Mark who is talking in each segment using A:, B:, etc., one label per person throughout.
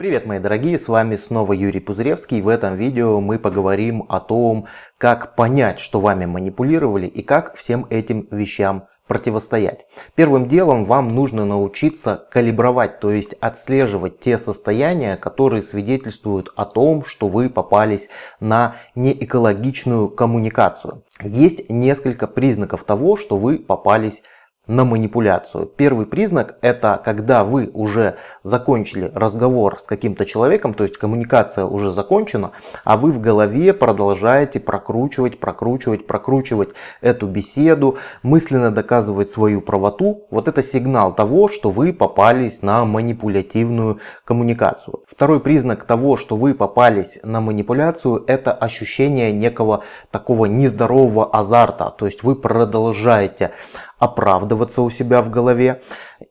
A: Привет мои дорогие, с вами снова Юрий Пузыревский. В этом видео мы поговорим о том, как понять, что вами манипулировали и как всем этим вещам противостоять. Первым делом вам нужно научиться калибровать, то есть отслеживать те состояния, которые свидетельствуют о том, что вы попались на неэкологичную коммуникацию. Есть несколько признаков того, что вы попались на манипуляцию. Первый признак это когда вы уже закончили разговор с каким-то человеком, то есть коммуникация уже закончена, а вы в голове продолжаете прокручивать, прокручивать, прокручивать эту беседу, мысленно доказывать свою правоту. Вот это сигнал того, что вы попались на манипулятивную коммуникацию. Второй признак того, что вы попались на манипуляцию, это ощущение некого такого нездорового азарта. То есть вы продолжаете оправдываться у себя в голове,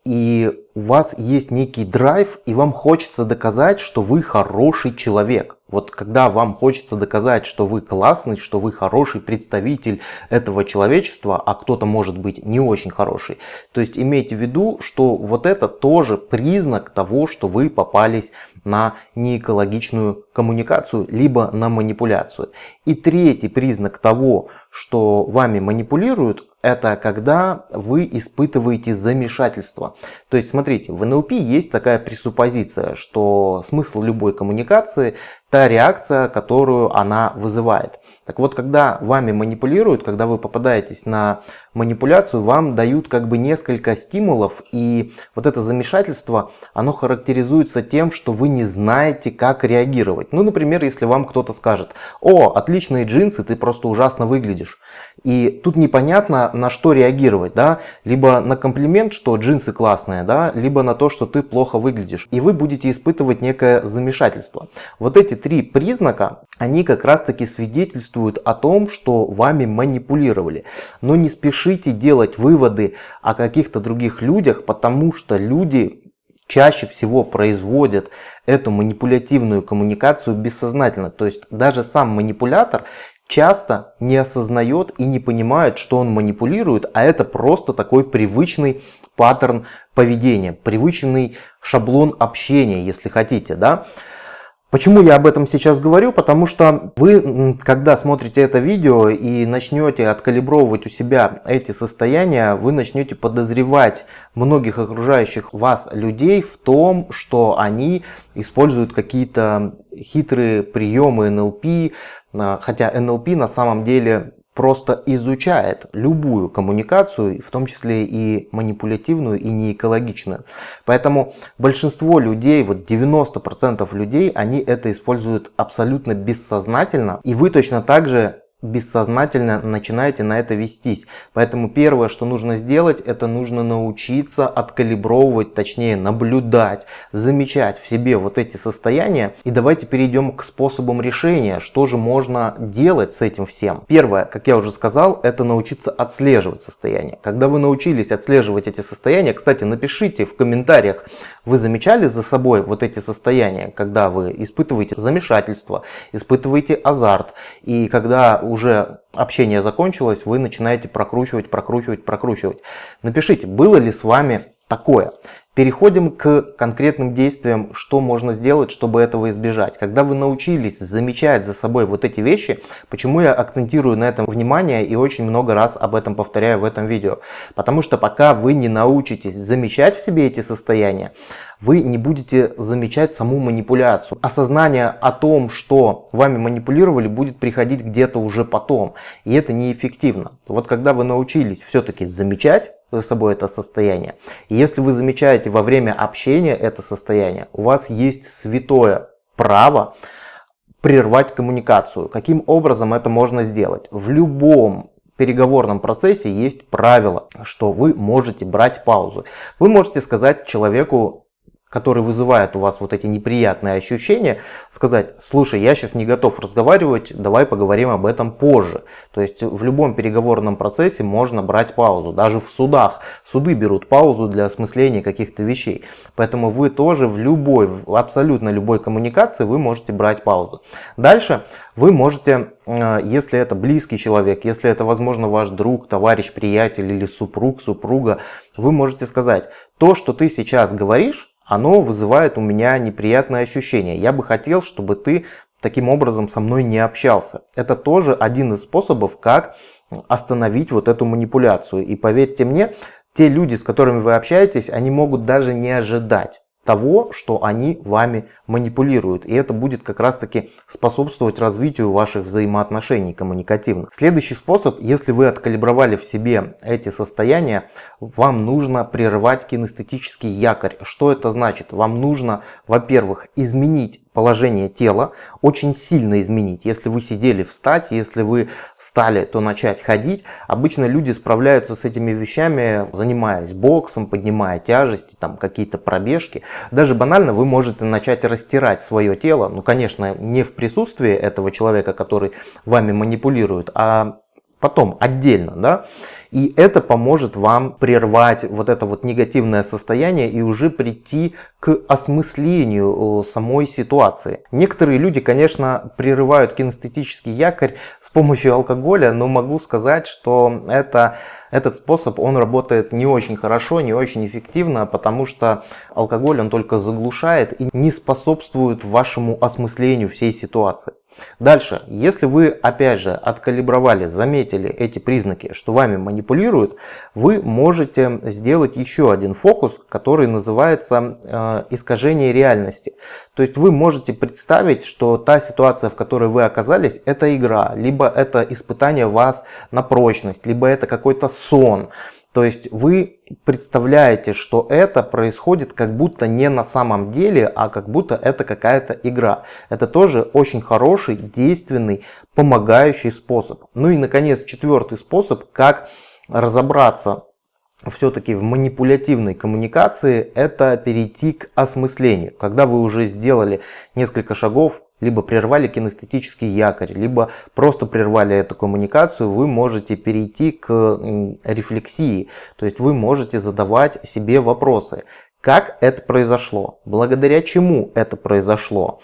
A: и у вас есть некий драйв, и вам хочется доказать, что вы хороший человек. Вот когда вам хочется доказать, что вы классный, что вы хороший представитель этого человечества, а кто-то может быть не очень хороший, то есть имейте в виду, что вот это тоже признак того, что вы попались на неэкологичную коммуникацию, либо на манипуляцию. И третий признак того, что вами манипулируют, это когда вы испытываете замешательство. То есть, смотрите, в НЛП есть такая пресуппозиция, что смысл любой коммуникации – та реакция, которую она вызывает. Так вот, когда вами манипулируют, когда вы попадаетесь на манипуляцию, вам дают как бы несколько стимулов, и вот это замешательство, оно характеризуется тем, что вы не знаете, как реагировать. Ну, например, если вам кто-то скажет, о, отличные джинсы, ты просто ужасно выглядишь. И тут непонятно, на что реагировать, да, либо на комплимент, что джинсы классные, да, либо на то, что ты плохо выглядишь. И вы будете испытывать некое замешательство. Вот эти три признака, они как раз таки свидетельствуют о том, что вами манипулировали. Но не спешите делать выводы о каких-то других людях, потому что люди чаще всего производят эту манипулятивную коммуникацию бессознательно. То есть даже сам манипулятор часто не осознает и не понимает, что он манипулирует, а это просто такой привычный паттерн поведения, привычный шаблон общения, если хотите. Да? Почему я об этом сейчас говорю? Потому что вы, когда смотрите это видео и начнете откалибровывать у себя эти состояния, вы начнете подозревать многих окружающих вас людей в том, что они используют какие-то хитрые приемы НЛП, а, хотя НЛП на самом деле просто изучает любую коммуникацию, в том числе и манипулятивную, и неэкологичную. Поэтому большинство людей, вот 90% людей, они это используют абсолютно бессознательно. И вы точно так же бессознательно начинаете на это вестись. Поэтому первое, что нужно сделать, это нужно научиться откалибровывать, точнее наблюдать, замечать в себе вот эти состояния. И давайте перейдем к способам решения, что же можно делать с этим всем. Первое, как я уже сказал, это научиться отслеживать состояние. Когда вы научились отслеживать эти состояния, кстати, напишите в комментариях, вы замечали за собой вот эти состояния, когда вы испытываете замешательство, испытываете азарт, и когда уже общение закончилось, вы начинаете прокручивать, прокручивать, прокручивать. Напишите, было ли с вами такое. Переходим к конкретным действиям, что можно сделать, чтобы этого избежать. Когда вы научились замечать за собой вот эти вещи, почему я акцентирую на этом внимание и очень много раз об этом повторяю в этом видео. Потому что пока вы не научитесь замечать в себе эти состояния, вы не будете замечать саму манипуляцию. Осознание о том, что вами манипулировали, будет приходить где-то уже потом. И это неэффективно. Вот когда вы научились все-таки замечать, за собой это состояние. И если вы замечаете во время общения это состояние, у вас есть святое право прервать коммуникацию. Каким образом это можно сделать? В любом переговорном процессе есть правило, что вы можете брать паузу. Вы можете сказать человеку который вызывает у вас вот эти неприятные ощущения, сказать, слушай, я сейчас не готов разговаривать, давай поговорим об этом позже. То есть в любом переговорном процессе можно брать паузу, даже в судах. Суды берут паузу для осмысления каких-то вещей. Поэтому вы тоже в любой, абсолютно любой коммуникации вы можете брать паузу. Дальше вы можете, э, если это близкий человек, если это, возможно, ваш друг, товарищ, приятель или супруг, супруга, вы можете сказать, то, что ты сейчас говоришь, оно вызывает у меня неприятное ощущение. Я бы хотел, чтобы ты таким образом со мной не общался. Это тоже один из способов, как остановить вот эту манипуляцию. И поверьте мне, те люди, с которыми вы общаетесь, они могут даже не ожидать того, что они вами манипулируют. И это будет как раз таки способствовать развитию ваших взаимоотношений коммуникативных. Следующий способ, если вы откалибровали в себе эти состояния, вам нужно прерывать кинестетический якорь. Что это значит? Вам нужно, во-первых, изменить положение тела, очень сильно изменить. Если вы сидели, встать, если вы стали, то начать ходить. Обычно люди справляются с этими вещами, занимаясь боксом, поднимая тяжести, там какие-то пробежки. Даже банально вы можете начать растирать свое тело, ну конечно не в присутствии этого человека, который вами манипулирует, а потом отдельно, да, и это поможет вам прервать вот это вот негативное состояние и уже прийти к осмыслению э, самой ситуации. Некоторые люди, конечно, прерывают кинестетический якорь с помощью алкоголя, но могу сказать, что это этот способ, он работает не очень хорошо, не очень эффективно, потому что алкоголь он только заглушает и не способствует вашему осмыслению всей ситуации. Дальше, если вы опять же откалибровали, заметили эти признаки, что вами манипулируют, вы можете сделать еще один фокус, который называется э, искажение реальности. То есть вы можете представить, что та ситуация, в которой вы оказались, это игра, либо это испытание вас на прочность, либо это какой-то сон. То есть вы представляете, что это происходит как будто не на самом деле, а как будто это какая-то игра. Это тоже очень хороший, действенный, помогающий способ. Ну и наконец четвертый способ, как разобраться все-таки в манипулятивной коммуникации, это перейти к осмыслению. Когда вы уже сделали несколько шагов, либо прервали кинестетический якорь, либо просто прервали эту коммуникацию, вы можете перейти к рефлексии. То есть вы можете задавать себе вопросы. Как это произошло? Благодаря чему это произошло?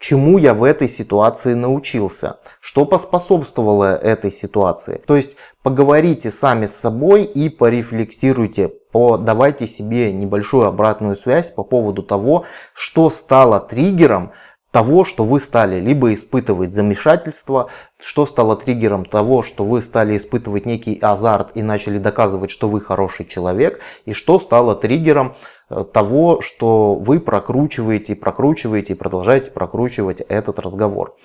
A: Чему я в этой ситуации научился? Что поспособствовало этой ситуации? То есть поговорите сами с собой и порефлексируйте, подавайте себе небольшую обратную связь по поводу того, что стало триггером того, что вы стали либо испытывать замешательство, что стало триггером того, что вы стали испытывать некий азарт и начали доказывать, что вы хороший человек, и что стало триггером э, того, что вы прокручиваете, прокручиваете и продолжаете прокручивать этот разговор.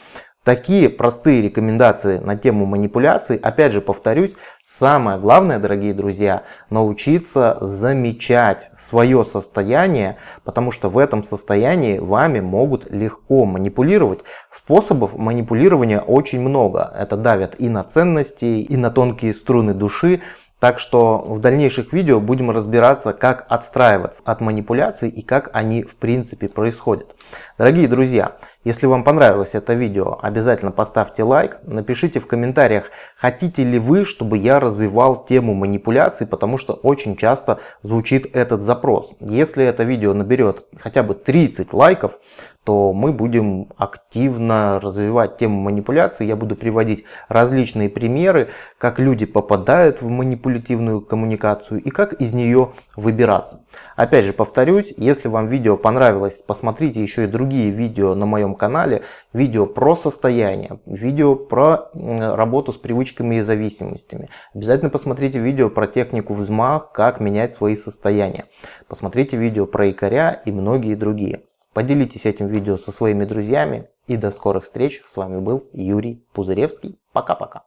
A: Такие простые рекомендации на тему манипуляций, опять же повторюсь, самое главное, дорогие друзья, научиться замечать свое состояние, потому что в этом состоянии вами могут легко манипулировать. Способов манипулирования очень много. Это давят и на ценности, и на тонкие струны души. Так что в дальнейших видео будем разбираться, как отстраиваться от манипуляций и как они в принципе происходят. Дорогие друзья, если вам понравилось это видео, обязательно поставьте лайк, напишите в комментариях, хотите ли вы, чтобы я развивал тему манипуляций, потому что очень часто звучит этот запрос. Если это видео наберет хотя бы 30 лайков, то мы будем активно развивать тему манипуляций. Я буду приводить различные примеры, как люди попадают в манипулятивную коммуникацию и как из нее выбираться. Опять же повторюсь, если вам видео понравилось, посмотрите еще и другие видео на моем канале. Видео про состояние, видео про работу с привычками и зависимостями. Обязательно посмотрите видео про технику взмах, как менять свои состояния. Посмотрите видео про якоря и многие другие. Поделитесь этим видео со своими друзьями и до скорых встреч. С вами был Юрий Пузыревский. Пока-пока.